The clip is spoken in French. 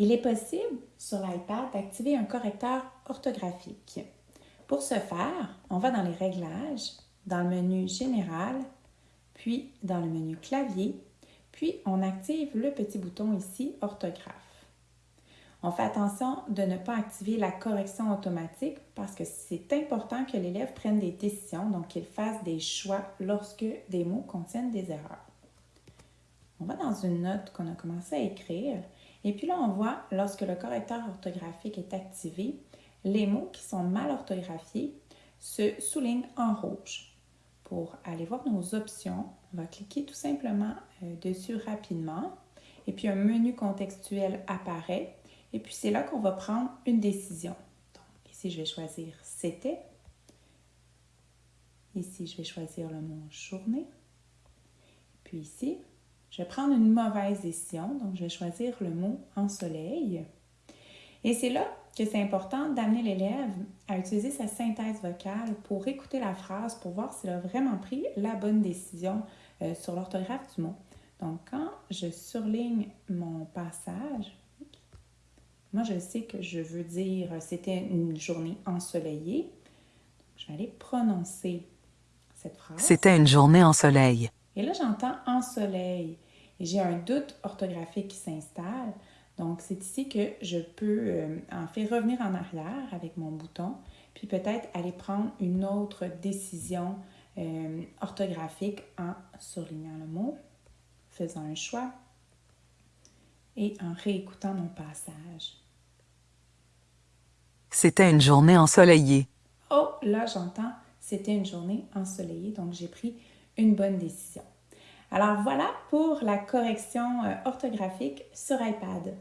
Il est possible sur l'iPad d'activer un correcteur orthographique. Pour ce faire, on va dans les réglages, dans le menu Général, puis dans le menu Clavier, puis on active le petit bouton ici Orthographe. On fait attention de ne pas activer la correction automatique parce que c'est important que l'élève prenne des décisions, donc qu'il fasse des choix lorsque des mots contiennent des erreurs. On va dans une note qu'on a commencé à écrire et puis là on voit lorsque le correcteur orthographique est activé, les mots qui sont mal orthographiés se soulignent en rouge. Pour aller voir nos options, on va cliquer tout simplement euh, dessus rapidement et puis un menu contextuel apparaît et puis c'est là qu'on va prendre une décision. Donc ici, je vais choisir c'était. Ici, je vais choisir le mot journée. Puis ici, je vais prendre une mauvaise décision. Donc, je vais choisir le mot ensoleil. Et c'est là que c'est important d'amener l'élève à utiliser sa synthèse vocale pour écouter la phrase, pour voir s'il a vraiment pris la bonne décision euh, sur l'orthographe du mot. Donc, quand je surligne mon passage, moi, je sais que je veux dire c'était une journée ensoleillée. je vais aller prononcer cette phrase. C'était une journée ensoleillée. Et là, j'entends ensoleil. Et j'ai un doute orthographique qui s'installe. Donc, c'est ici que je peux euh, en fait revenir en arrière avec mon bouton, puis peut-être aller prendre une autre décision euh, orthographique en surlignant le mot, faisant un choix, et en réécoutant mon passage. C'était une journée ensoleillée. Oh, là j'entends, c'était une journée ensoleillée, donc j'ai pris une bonne décision. Alors voilà pour la correction euh, orthographique sur iPad.